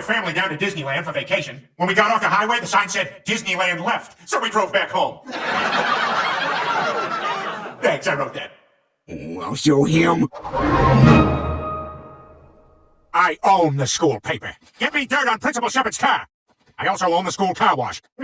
my family down to Disneyland for vacation. When we got off the highway, the sign said Disneyland left, so we drove back home. Thanks, I wrote that. Oh, I'll show him. I own the school paper. Get me dirt on Principal Shepard's car. I also own the school car wash.